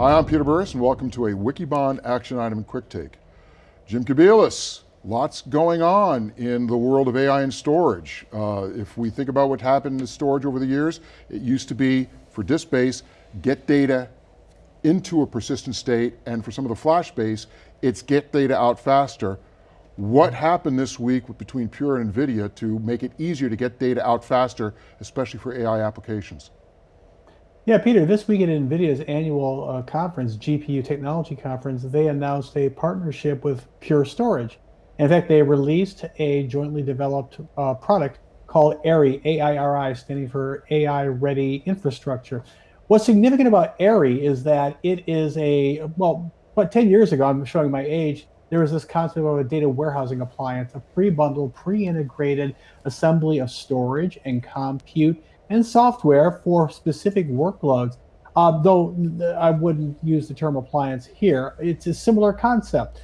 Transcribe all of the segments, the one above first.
Hi, I'm Peter Burris and welcome to a Wikibon Action Item Quick Take. Jim Kobielus, lots going on in the world of AI and storage. Uh, if we think about what happened in storage over the years, it used to be, for disk space, get data into a persistent state, and for some of the flash base, it's get data out faster. What happened this week between Pure and NVIDIA to make it easier to get data out faster, especially for AI applications? Yeah, Peter, this week at NVIDIA's annual uh, conference, GPU Technology Conference, they announced a partnership with Pure Storage. In fact, they released a jointly developed uh, product called AIRI, A-I-R-I, standing for AI Ready Infrastructure. What's significant about AIRI is that it is a, well, about 10 years ago, I'm showing my age, there was this concept of a data warehousing appliance, a pre-bundled, pre-integrated assembly of storage and compute and software for specific workloads. Uh, though I wouldn't use the term appliance here, it's a similar concept.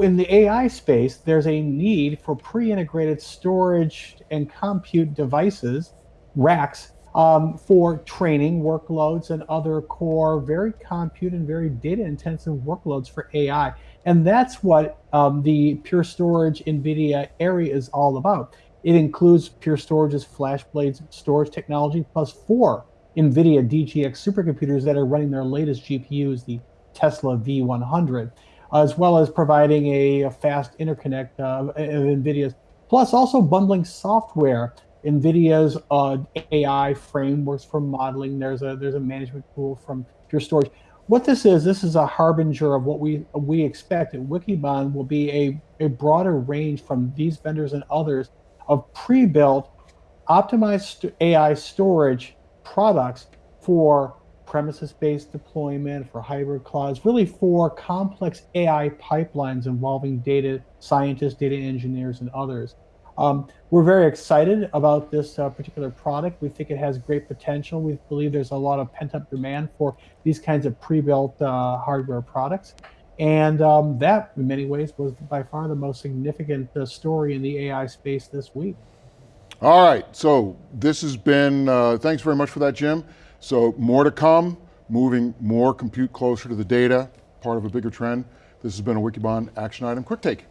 In the AI space, there's a need for pre-integrated storage and compute devices, racks, um, for training workloads and other core, very compute and very data intensive workloads for AI. And that's what um, the Pure Storage NVIDIA AIRI is all about. It includes Pure Storage's FlashBlade storage technology plus four NVIDIA DGX supercomputers that are running their latest GPUs, the Tesla V100, as well as providing a, a fast interconnect uh, of NVIDIA's, plus also bundling software, NVIDIA's uh, AI frameworks for modeling. There's a there's a management tool from Pure Storage. What this is, this is a harbinger of what we we expect. And Wikibon will be a, a broader range from these vendors and others of pre-built optimized AI storage products for premises-based deployment, for hybrid clouds, really for complex AI pipelines involving data scientists, data engineers, and others. Um, we're very excited about this uh, particular product. We think it has great potential. We believe there's a lot of pent-up demand for these kinds of pre-built uh, hardware products. And um, that, in many ways, was by far the most significant uh, story in the AI space this week. All right, so this has been, uh, thanks very much for that, Jim. So more to come, moving more compute closer to the data, part of a bigger trend. This has been a Wikibon Action Item Quick Take.